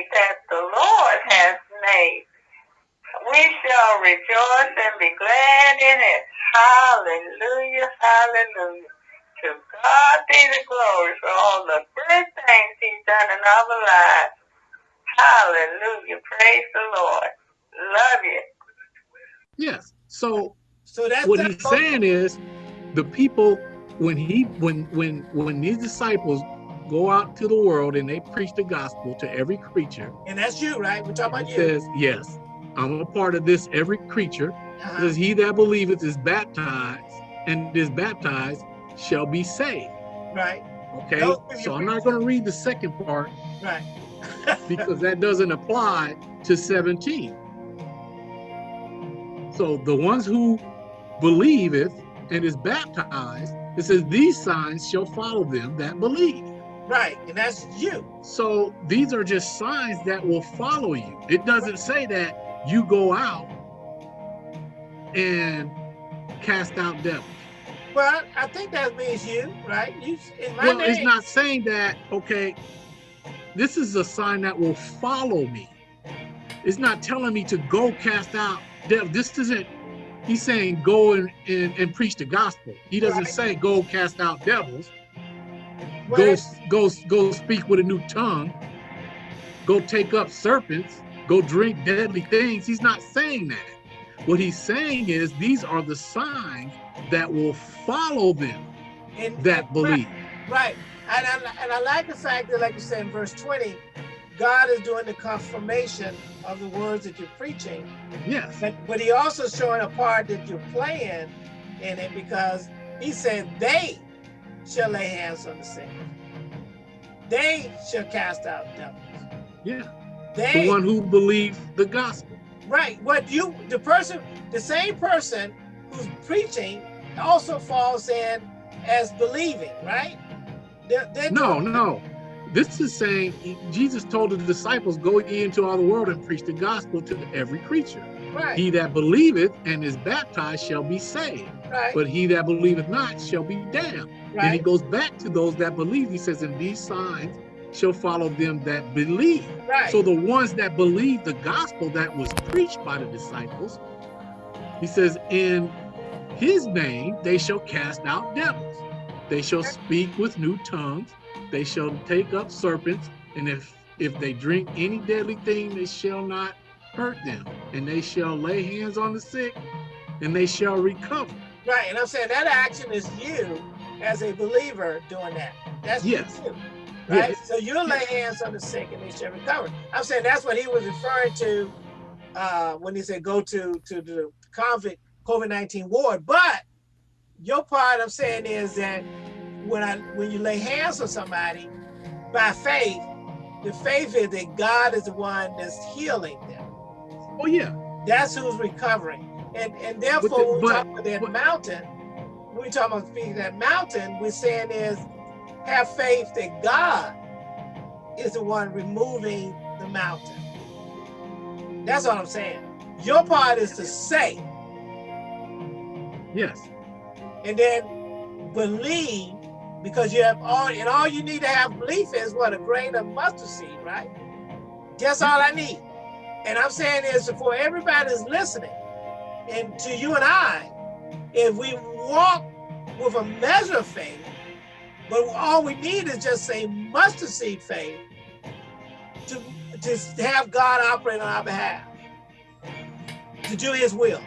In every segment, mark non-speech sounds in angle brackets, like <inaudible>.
day that the Lord has made. We shall rejoice and be glad in it. Hallelujah, hallelujah. To God be the glory for all the good things he's done in our lives. Hallelujah. Praise the Lord. Love you. Yes. So So that's what that he's saying is the people when he when when when these disciples go out to the world and they preach the gospel to every creature and that's you, right? We're talking about you. says yes i'm a part of this every creature Uh-huh. says he that believeth is baptized and is baptized shall be saved Right, okay Those when you so i'm not going to read the second part right. <laughs> because that doesn't apply to 17 so the ones who believeth and is baptized it says these signs shall follow them that believe Right, and that's you. So these are just signs that will follow you. It doesn't say that you go out and cast out devils. Well, I think that means you, right? You well, name. it's not saying that, okay, this is a sign that will follow me. It's not telling me to go cast out devils. This isn't, he's saying go and, and, and preach the gospel. He doesn't Right. say go cast out devils. Go go go speak with a new tongue. Go take up serpents. Go drink deadly things. He's not saying that. What he's saying is these are the signs that will follow them and- that and- believe. Right. And I, and I like the fact that, like you said in verse 20, God is doing the confirmation of the words that you're preaching. yes. But, but he also showing a part that you're playing in it because he said they shall lay hands on the sick. They shall cast out devils. yeah They the one who believes the gospel right. What you the person, the same person who's preaching also falls in as believing, right? They're, they're no no this is saying jesus told the disciples go ye into all the world and preach the gospel to every creature right, he that believeth and is baptized shall be saved right, but he that believeth not shall be damned And he goes back to those that believe. He says, and these signs shall follow them that believe. right. So the ones that believe the gospel that was preached by the disciples, he says, in his name they shall cast out devils. They shall speak with new tongues. They shall take up serpents. And if if they drink any deadly thing, they shall not hurt them. And they shall lay hands on the sick, and they shall recover. Right, and I'm saying that action is you as a believer doing that. That's Yes. you, right? Yes. So you'll lay hands on the sick and they shall recover. I'm saying that's what he was referring to uh, when he said go to to the COVID COVID nineteen ward. But your part I'm saying is that when I when you lay hands on somebody by faith, the faith is that God is the one that's healing them. Oh yeah. That's who's recovering. And and therefore, the- when we talk about that but- mountain, when we talk about speaking that mountain, we're saying is have faith that God is the one removing the mountain. That's all I'm saying. Your part is to say Yes. and then believe because you have all and all you need to have belief is what a grain of mustard seed, right? That's all I need. And I'm saying is for everybody that's listening, and to you and I, if we walk with a measure of faith, but all we need is just a mustard seed faith to, to have God operate on our behalf, to do his will.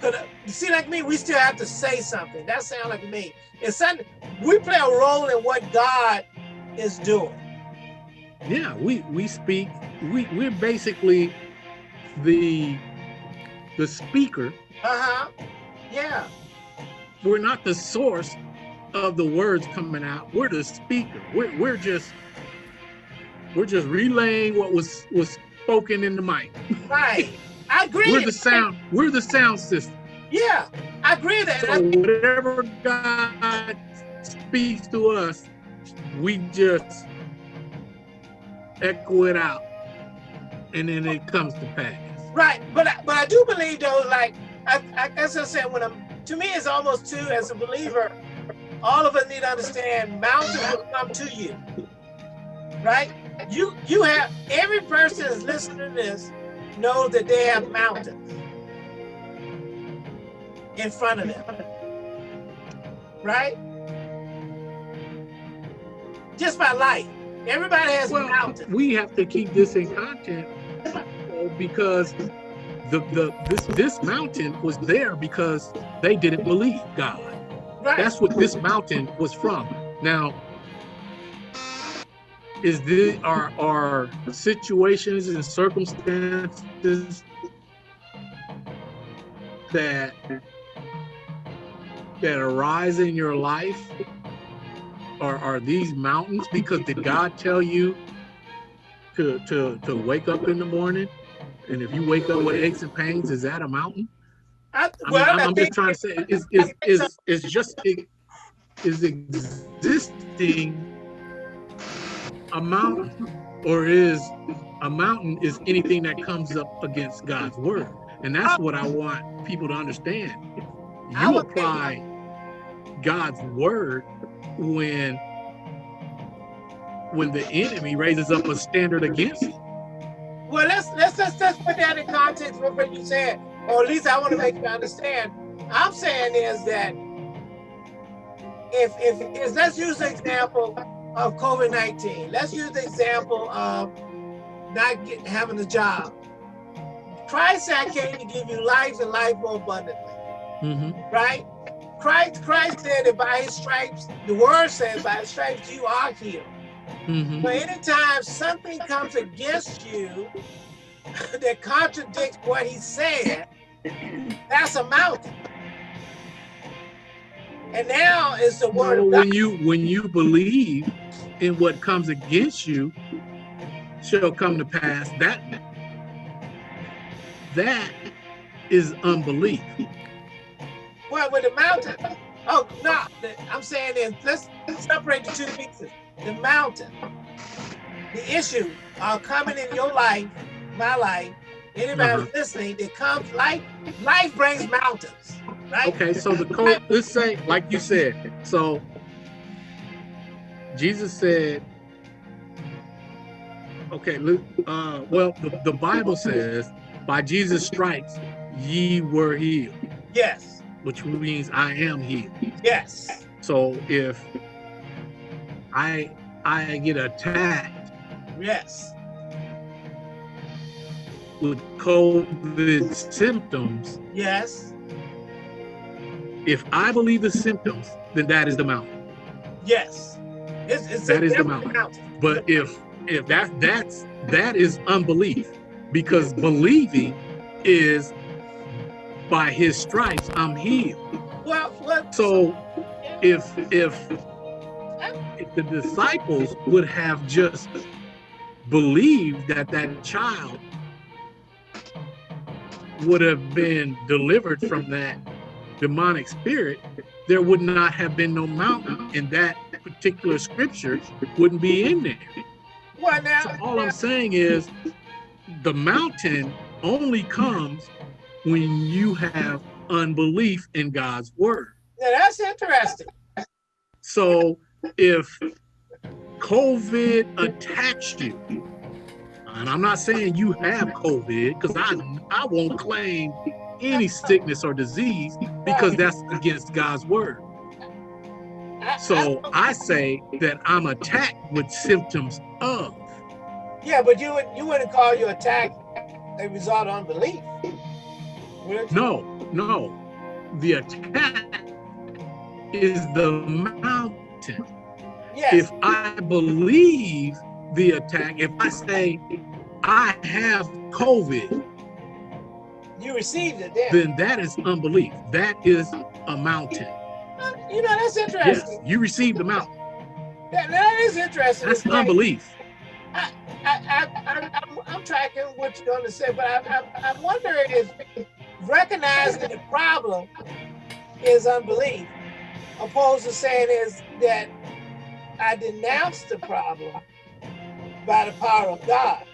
Cause uh, see, like me, we still have to say something. That sounds like me. It's something we play a role in what God is doing. Yeah, we we speak. We we're basically the the speaker. Uh huh. Yeah. We're not the source of the words coming out. We're the speaker. We're we're just we're just relaying what was was spoken in the mic. Right. I agree. We're the sound. We're the sound system. Yeah, I agree with that. So whatever God speaks to us, we just echo it out, and then it comes to pass. Right, but I, but I do believe though, like I, I guess I said when I'm to me it's almost too as a believer, all of us need to understand mountains will come to you. Right? you you have every person that's listening to this know that they have mountains in front of them. Right? Just by life. Everybody has Well, mountains. we have to keep this in content uh, because the the this this mountain was there because they didn't believe God. Right. That's what this mountain was from. Now, is the are are situations and circumstances that that arise in your life are are these mountains because did God tell you to to to wake up in the morning and if you wake up with aches and pains is that a mountain I, well, I'm, I I'm just trying to say, is is is is just is existing a mountain, or is a mountain is anything that comes up against God's word, and that's what I want people to understand. You apply God's word when when the enemy raises up a standard against you. Well, let's let's let's, let's put that in context with what you said, or at least I want to make you understand. I'm saying is that if if, if let's use the example of COVID nineteen. Let's use the example of not get, having a job. Christ said, "I came to give you life and life more abundantly." Mhm. Right? Christ Christ said that by His stripes, the Word says, by His stripes you are healed. Mhm. But anytime something comes against you <laughs> that contradicts what he said, that's a mountain. And now is the word Well, of God. when you when you believe in what comes against you shall come to pass that that is unbelief Well, with the mountain. Oh no, I'm saying is let's separate the two pieces. The mountain, the issue are coming in your life, my life. Anybody listening, it comes life. Life brings mountains, right? okay so the code let's say like you said so jesus said okay look uh well the, the bible says by jesus stripes ye were healed Yes, which means i am healed yes, So if I I get attacked yes. with COVID symptoms, Yes, if I believe the symptoms, then that is the mountain. yes. It's, it's That is the definite mountain. But if if that that's that is unbelief, because believing is by his stripes I'm healed. well, well, So if if if the disciples would have just believed that that child would have been delivered from that demonic spirit, there would not have been no mountain, and that particular scripture wouldn't be in there. well now, So all I'm saying is the mountain only comes when you have unbelief in God's word. now that's interesting. So if COVID attacks you, and I'm not saying you have COVID because I I won't claim any sickness or disease because that's against God's word. So I say that I'm attacked with symptoms of. Yeah, but you would you wouldn't call your attack a result of unbelief. No, no. The attack is the Yes. if I believe the attack, if I say I have COVID, you received it then. then that is unbelief. That is a mountain. you know, that's interesting. Yes, you received the mountain. That, that is interesting. That's It's unbelief. I, I, I, I'm, I'm tracking what you're going to say, but I, I, I'm wondering if recognizing the problem is unbelief, opposed to saying is that I denounce the problem by the power of God.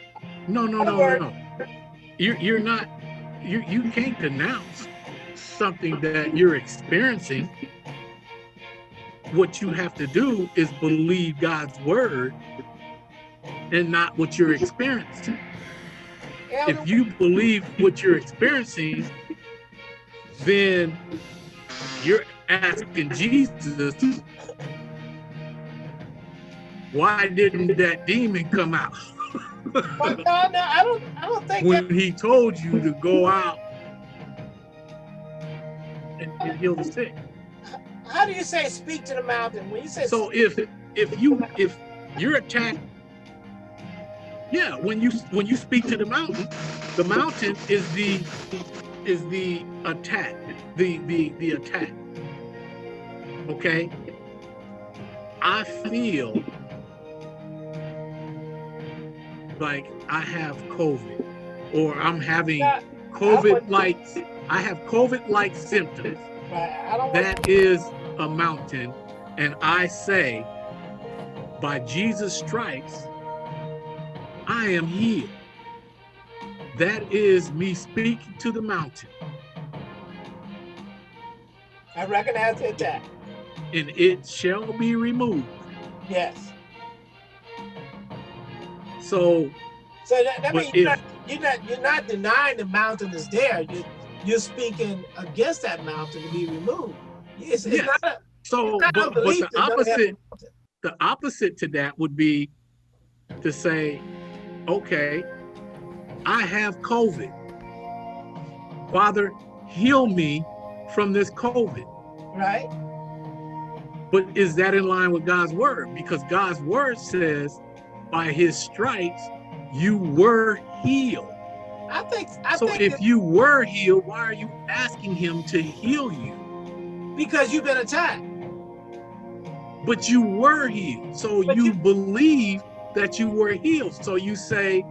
No, no, no, no, no. You're you're not. You you can't denounce something that you're experiencing. What you have to do is believe God's word and not what you're experiencing. If you believe what you're experiencing, then you're asking Jesus, why didn't that demon come out? no, no, I don't. I don't think that. when he told you to go out and, and heal the sick. How do you say speak to the mountain when you say? So if if you if you're attacked, yeah, when you when you speak to the mountain, the mountain is the is the attack, the the the attack. Okay, I feel like I have COVID, or I'm having Not- COVID-like. I have symptoms. I don't. want- That is a mountain. And I say, by Jesus' stripes, I am healed. That is me speaking to the mountain, I recognize the attack. And it shall be removed. Yes. So, So that, that means you're if- not, you're not you're not denying the mountain is there. You're, you're speaking against that mountain to be removed. It's, it's Yes. not a, so, but, but the that doesn't have opposite, the opposite to that would be to say, okay, I have COVID. Father, heal me from this COVID. right. But is that in line with God's word? Because God's word says, by his stripes, you were healed. I think I so think if you were healed, why are you asking him to heal you? because you've been attacked. But you were healed. So you, you- believe that you were healed. So you say,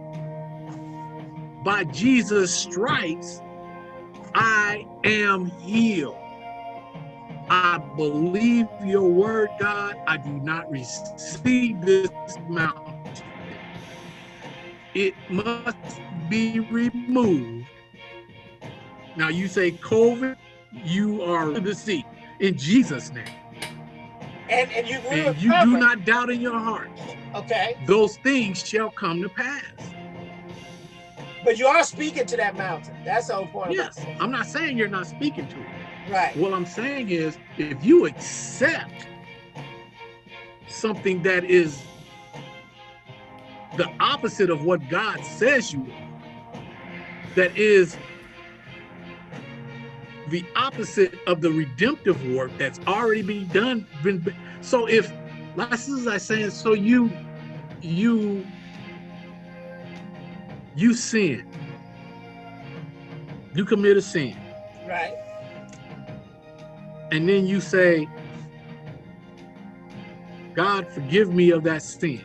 by Jesus' stripes, I am healed. I believe your word, God. I do not receive this mountain. It must be removed. Now you say COVID, you are to the seat in Jesus' name. And and you And you do not doubt in your heart. okay. Those things shall come to pass. But you are speaking to that mountain. That's the whole point. Yes, I'm not saying you're not speaking to it. Right. What I'm saying is, if you accept something that is the opposite of what God says you are, that is the opposite of the redemptive work that's already been done. Been, so if, as I saying, so you, you, you sin, you commit a sin, Right. And then you say, God, forgive me of that sin.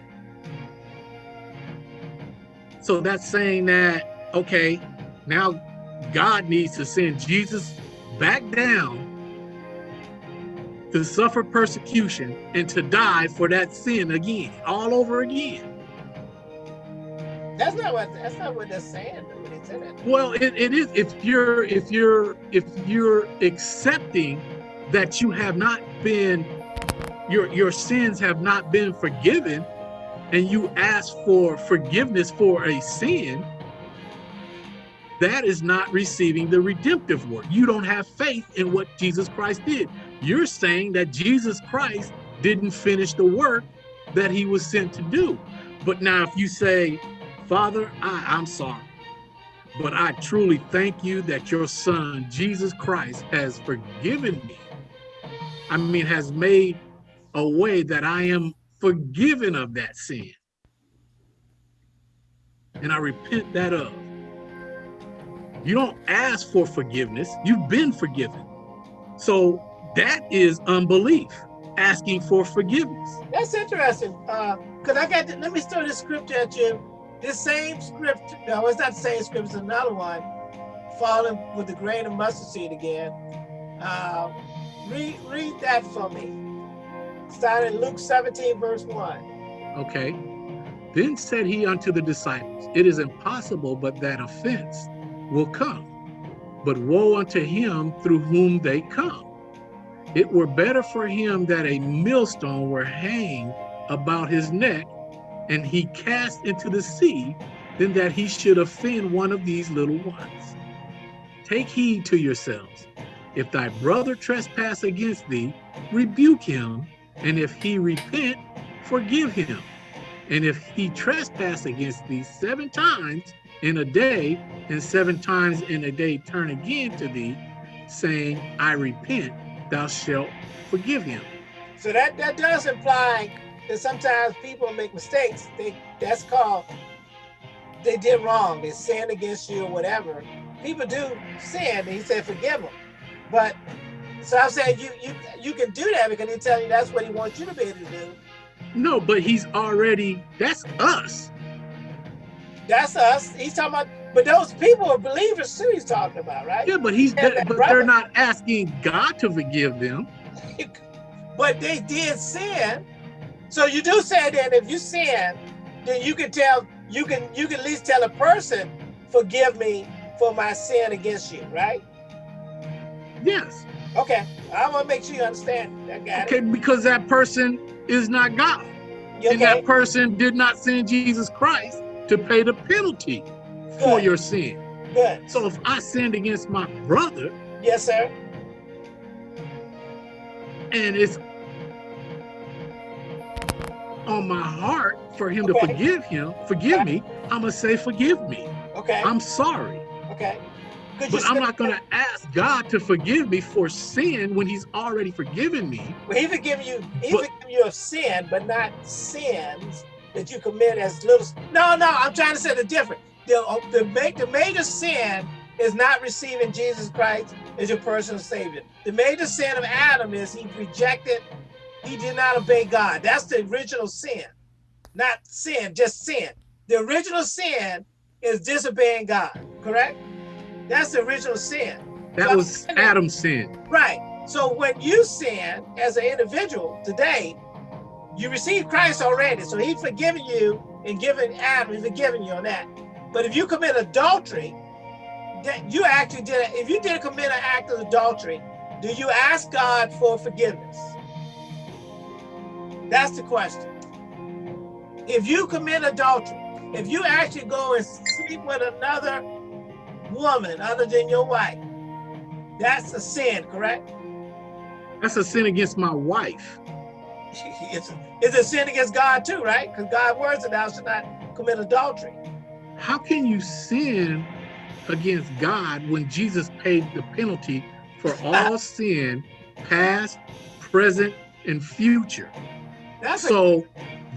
So that's saying that, okay, now God needs to send Jesus back down to suffer persecution and to die for that sin again, all over again. That's not what that's not what they're saying when they say that. Well, it, it is if you're if you're if you're accepting that you have not been your your sins have not been forgiven and you ask for forgiveness for a sin that is not receiving the redemptive work. You don't have faith in what Jesus Christ did. You're saying that Jesus Christ didn't finish the work that he was sent to do. But now if you say, Father, I, I'm sorry. But I truly thank you that your son, Jesus Christ, has forgiven me. I mean, has made a way that I am forgiven of that sin. And I repent that of. You don't ask for forgiveness, you've been forgiven. So that is unbelief, asking for forgiveness. That's interesting. Uh, cause I got. let me throw this scripture at you. This same script. No, it's not the same script. It's another one. Falling with the grain of mustard seed again. Uh, read read that for me. Starting Luke 17, verse 1. Okay. Then said he unto the disciples, It is impossible but that offense will come. But woe unto him through whom they come. It were better for him that a millstone were hanged about his neck, and he cast into the sea than that he should offend one of these little ones. Take heed to yourselves. If thy brother trespass against thee, rebuke him, and if he repent, forgive him. And if he trespass against thee seven times in a day, and seven times in a day turn again to thee, saying, I repent, thou shalt forgive him. So that, that does imply that sometimes people make mistakes. They that's called they did wrong. They sinned against you or whatever. People do sin, and he said forgive them. But so I'm saying you you you can do that because he's telling you that's what he wants you to be able to do. No, but he's already that's us. That's us. He's talking about, but those people are believers too. He's talking about, right? Yeah, but he's but brother- they're not asking God to forgive them. <laughs> but they did sin. So you do say that if you sin, then you can tell you can you can at least tell a person, forgive me for my sin against you, right? Yes. Okay. I want to make sure you understand. I got Okay, because that person is not God. it. You And that person did not send Jesus Christ to pay the penalty for your sin. Good. So if I sinned against my brother Yes, sir. and it's on my heart for him to forgive him, forgive me, I'm gonna say forgive me. Okay. I'm sorry. okay. But I'm not gonna ask God to forgive me for sin when he's already forgiven me. Well, he forgive you. He But- forgive you of sin, but not sins that you commit as little. No, no. I'm trying to say the difference. The uh, the, the major sin is not receiving Jesus Christ as your personal savior. The major sin of Adam is he rejected. He did not obey God. That's the original sin, not sin, just sin. The original sin is disobeying God. Correct? That's the original sin. That was Adam's sin. Right. So when you sin as an individual today, you receive Christ already. So he's forgiven you and given Adam, he's forgiven you on that. But if you commit adultery, that you actually did if you did commit an act of adultery, do you ask God for forgiveness? That's the question. If you commit adultery, if you actually go and sleep with another woman other than your wife, that's a sin, correct? That's a sin against my wife. <laughs> It's, it's a sin against God too, right? Because God words that thou should not commit adultery. How can you sin against God when Jesus paid the penalty for <laughs> all sin, past, present, and future? That's a, So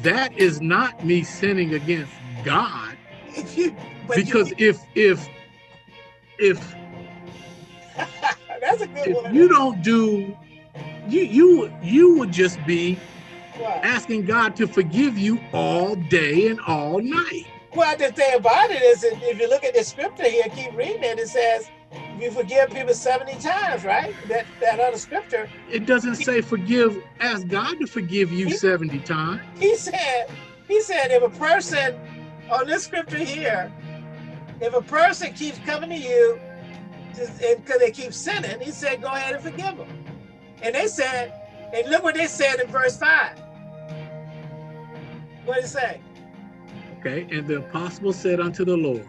that is not me sinning against God <laughs> if you but you- because if if if <laughs> that's a good if one. you don't do you you you would just be Well, asking God to forgive you all day and all night. well, the thing about it is, if you look at the scripture here, keep reading it. It says, "You forgive people seventy times," right? That that other scripture. It doesn't say forgive, ask God to forgive you 70 times. He said, he said, if a person on this scripture here, if a person keeps coming to you because they keep sinning, he said, go ahead and forgive them. And they said, and look what they said in verse 5. What did it say? Okay, and the apostle said unto the Lord,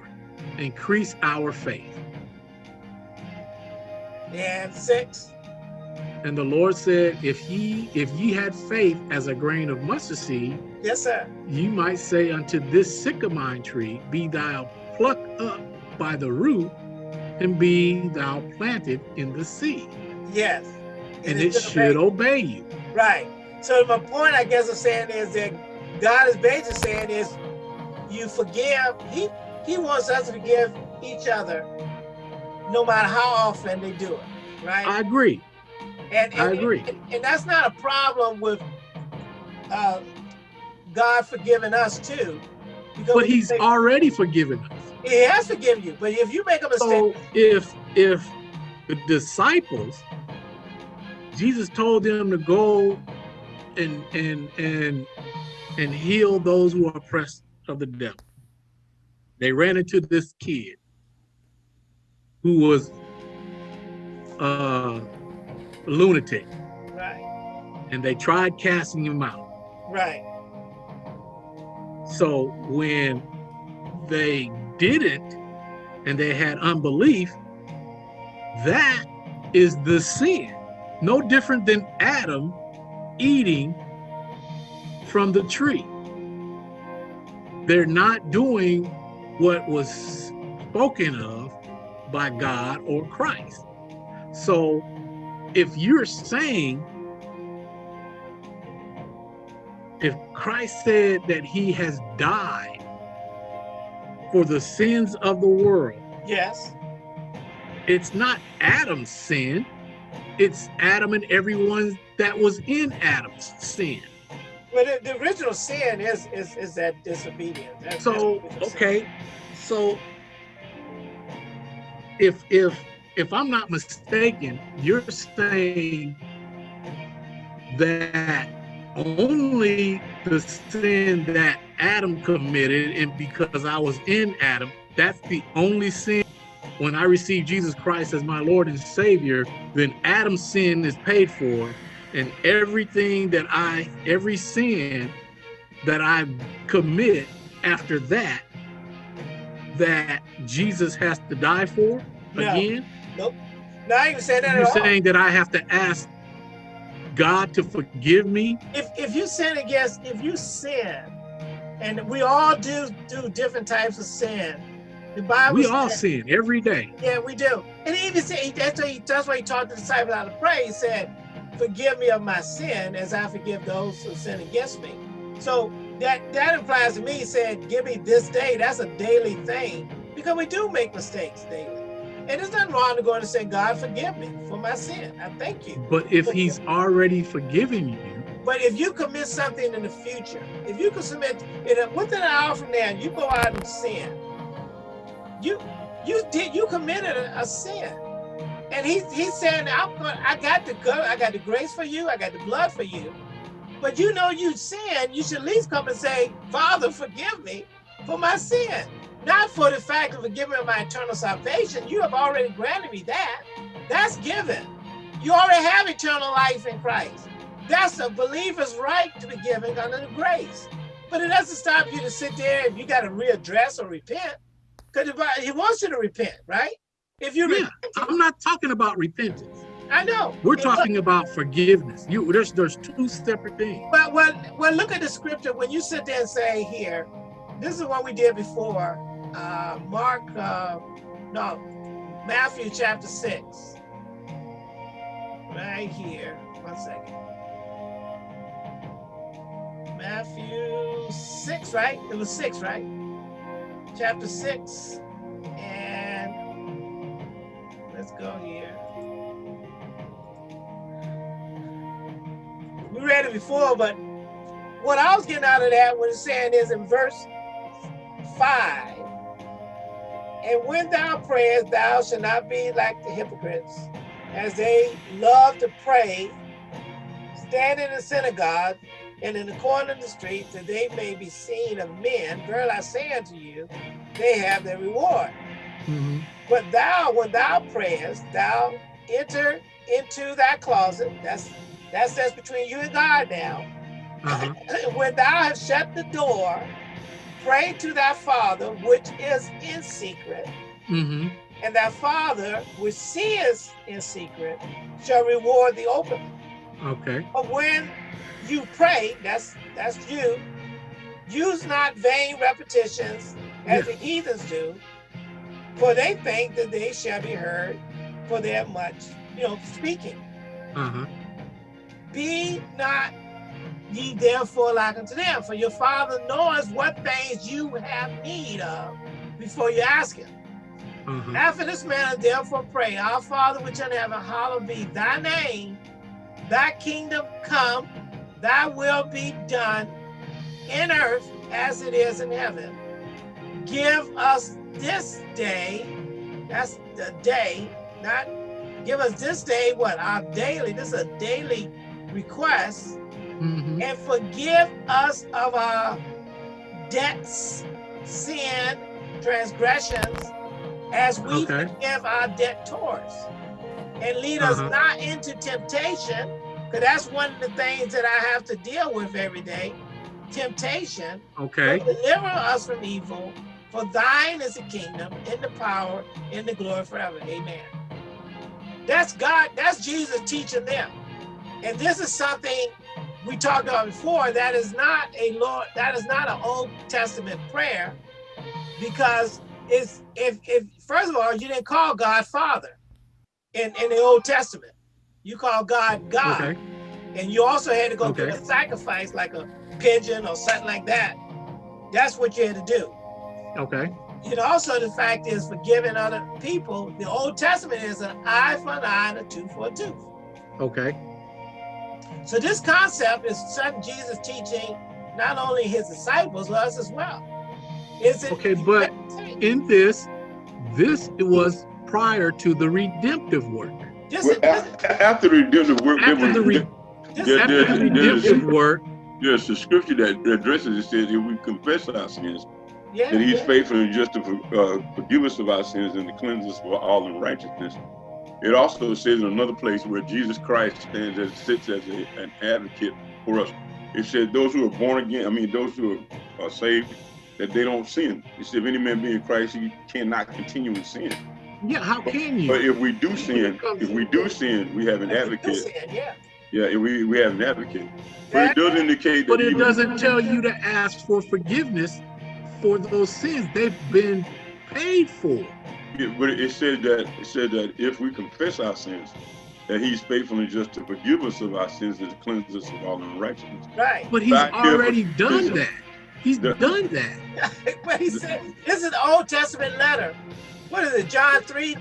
increase our faith. And 6. And the Lord said, if ye if ye had faith as a grain of mustard seed, Yes, sir. you might say unto this sycamore tree, be thou plucked up by the root, and be thou planted in the sea, Yes. and it should obey you. Right. So my point, I guess, of saying is that God is basically saying is you forgive. He He wants us to forgive each other, no matter how often they do it. Right. I agree. and, I agree. And, and that's not a problem with uh, God forgiving us too, But he's already forgiven us. He has forgiven you. But if you make a mistake, So if if the disciples, Jesus told them to go and and and and heal those who are oppressed of the devil. They ran into this kid who was uh lunatic right, and they tried casting him out. right. So when they didn't and they had unbelief, that is the sin. No different than Adam eating from the tree. They're not doing what was spoken of by God or Christ. So if you're saying, if Christ said that he has died for the sins of the world, Yes. it's not Adam's sin, it's Adam and everyone that was in Adam's sin. But the, the original sin is is is that disobedience. That's- that's So, the original sin. okay, so if if if I'm not mistaken, you're saying that only the sin that Adam committed, and because I was in Adam, that's the only sin. When I received Jesus Christ as my Lord and Savior, then Adam's sin is paid for, and everything that I, every sin that I commit after that, that Jesus has to die for No. again. No, I ain't saying that You're at all. saying that I have to ask God to forgive me? if if you sin against if you sin and we all do do different types of sin the bible We all sin every day. yeah we do. And he even said that's why he, that's why he taught the disciples how to pray. He said forgive me of my sin as i forgive those who sin against me. So that that implies to me he said give me this day. That's a daily thing. Because we do make mistakes daily and there's nothing wrong to go and say god forgive me for my sin i thank you But if he's already forgiven you, But if you commit something in the future, if you could submit in a, within an hour from now, you go out and sin. You you did you committed a, a sin, and he he's saying I'm going. I got the good. I got the grace for you. I got the blood for you. But you know you sin. You should at least come and say, Father, forgive me for my sin. Not for the fact of of my eternal salvation. You have already granted me that. That's given. You already have eternal life in Christ. That's a believer's right to be given under the grace. But it doesn't stop you to sit there if you got to readdress or repent. Because he wants you to repent, right? If you yeah, I'm not talking about repentance. I know. We're talking about forgiveness. You there's there's two separate things. But well, well, look at the scripture. When you sit there and say here, this is what we did before. Uh, Mark, uh, no, Matthew chapter six. Right here. One second. Matthew six, right? It was six, right? Chapter six, and let's go here. We read it before, but what I was getting out of that, it's saying is in verse 5 And when thou prayest, thou shalt not be like the hypocrites, as they love to pray, stand in the synagogue and in the corner of the street, that they may be seen of men. Verily I say unto you, they have their reward. Mhm. But thou, when thou prayest, thou enter into that closet. That's that's that's between you and God now. Uh-huh. <clears throat> when thou hast shut the door, pray to thy Father which is in secret, hmm and thy Father which seeth in secret shall reward the open. Okay. But when you pray, that's that's you. Use not vain repetitions as the heathens do, for they think that they shall be heard for their much, you know, speaking. Uh-huh. Be not ye therefore like unto them, for your Father knows what things you have need of before you ask Him. Uh-huh. After this manner, therefore pray, Our Father which art in heaven, hallowed be thy name, thy kingdom come, thy will be done in earth as it is in heaven. Give us this day, that's the day, not give us this day what? Our daily, this is a daily request, hmm and forgive us of our debts, sin, transgressions, as we Okay. forgive our debtors. And lead us Uh-huh. not into temptation, because that's one of the things that I have to deal with every day. temptation, Okay. deliver us from evil. For thine is the kingdom, and the power, and the glory forever. Amen. That's God, that's Jesus teaching them. And this is something we talked about before. That is not a Lord, that is not an Old Testament prayer, because it's if if first of all, you didn't call God Father in, in the Old Testament. You call God God. Okay. And you also had to go Okay. get a sacrifice like a pigeon or something like that. That's what you had to do. Okay. And also the fact is forgiving other people. The Old Testament is an eye for an eye and a tooth for a tooth. Okay. So this concept is something Jesus teaching not only his disciples, but us as well. Is it Okay, but in this, this was prior to the redemptive work. this, Well, this, after the redemptive work, there After was, the re- this, there- after the redemptive work, there's a scripture that addresses it says if we confess our sins, yeah, that he's yeah. faithful and just to uh, forgive us of our sins and to cleanse us from all unrighteousness. It also says in another place where Jesus Christ stands as sits as a, an advocate for us. It said those who are born again, I mean those who are, are saved, that they don't sin. It said if any man be in Christ, he cannot continue in sin. yeah, how can you? But if we do sin, if we do sin, we have an advocate. Yeah. Yeah, we, we have an advocate. But it does indicate that But it doesn't tell you to ask for forgiveness for those sins. They've been paid for. Yeah, but it said that it said that if we confess our sins, that He's faithful and just to forgive us of our sins and to cleanse us of all unrighteousness. Right. But he's Back here for- already done that. He's The- done that. <laughs> but he said this is the Old Testament letter. What is it? John three.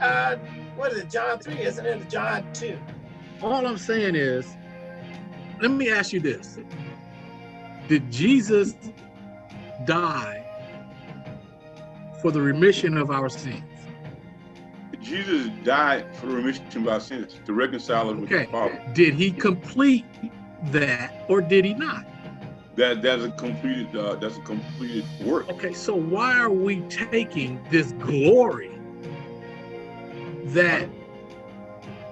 Uh, what is it? John three, isn't it? John two. All I'm saying is, let me ask you this. Did Jesus die for the remission of our sins? Jesus died for the remission of our sins to reconcile us with Okay. the Father. Did he complete that or did he not? That that's a completed uh, that's a completed work. Okay, so why are we taking this glory that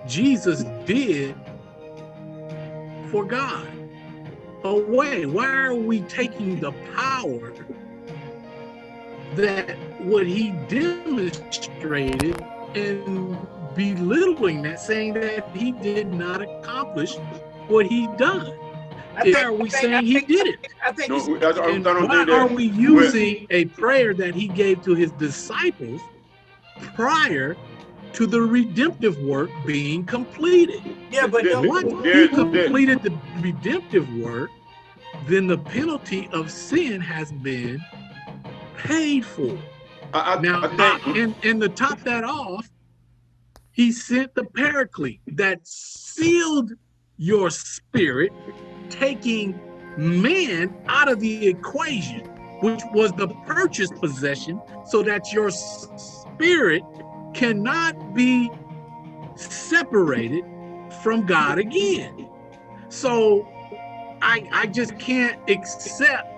Jesus did for God away? Why are we taking the power that what he demonstrated and belittling that, saying that he did not accomplish what he done? I Why are we I saying I he did it? I think. No, he's- we- I, I, I And don't why think are we using a prayer that he gave to his disciples prior to the redemptive work being completed? yeah, but Yeah, no, Once Yeah, he yeah. completed the redemptive work, then the penalty of sin has been paid for. I, I, Now, I think and, and to top that off, he sent the paraclete that sealed your spirit, taking man out of the equation, which was the purchased possession, so that your spirit cannot be separated from God again. So I I just can't accept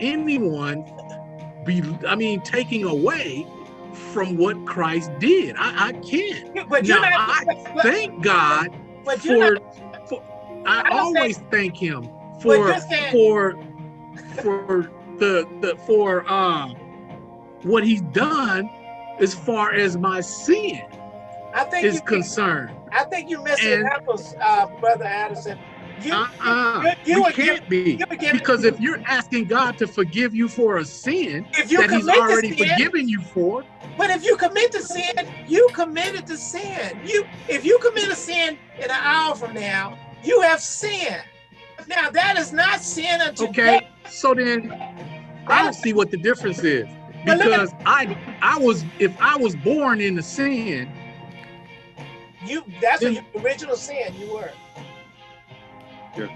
anyone be I mean taking away from what Christ did. I, I can't. but you're Now, not. I but, Thank God but for, not. for I I'm always thank him for saying- for for the the for uh what he's done as far as my sin I think is you. concerned. I think you're missing and- apples, uh, brother Addison. You, Uh-uh. you, you we can't be. you Because if you're asking God to forgive you for a sin if you that he's already sin, forgiven you for, But if you commit the sin, you committed the sin. You, if you commit a sin in an hour from now, you have sinned. Now that is not sin unto okay, death. so then I don't see what the difference is. Because I I was if I was born in the sin, You, that's what your original sin you were. And,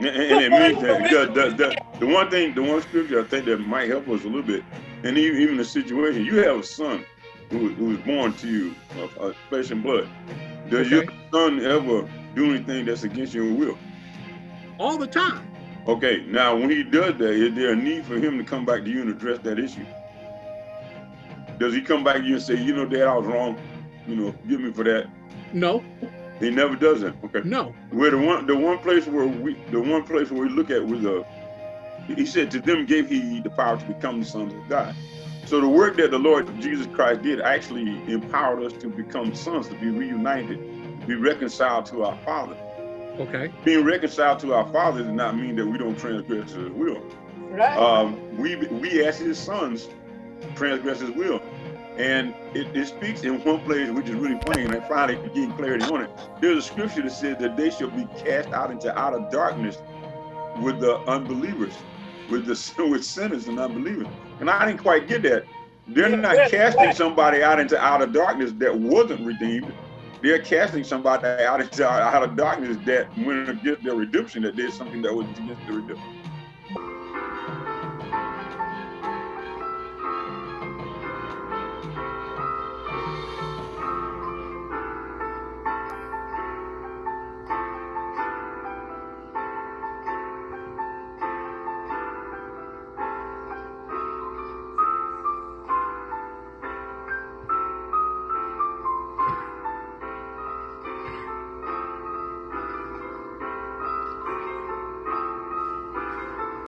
and, and it means that because the, the, the one thing, the one scripture I think that might help us a little bit, and even, even the situation, you have a son who, who was born to you of, of flesh and blood. Does your son ever do anything that's against your will? all the time. Okay, now when he does that, is there a need for him to come back to you and address that issue? Does he come back to you and say, you know, Dad, I was wrong, you know, give me for that? No, He never does that. Okay. no. Where the one the one place where we the one place where we look at with the he said, to them gave he the power to become the sons of God. So the work that the Lord Jesus Christ did actually empowered us to become sons, to be reunited, to be reconciled to our Father. Okay. Being reconciled to our Father does not mean that we don't transgress His will. Right. Um, we we as His sons transgress His will, and it, it speaks in one place which is really funny, and I finally getting clarity on it. There's a scripture that says that they shall be cast out into outer darkness with the unbelievers, with the <laughs> with sinners and unbelievers. And I didn't quite get that. They're Yeah, not casting right. somebody out into outer darkness that wasn't redeemed. They're casting somebody out into outer darkness that went against their redemption, that did something that was against the redemption.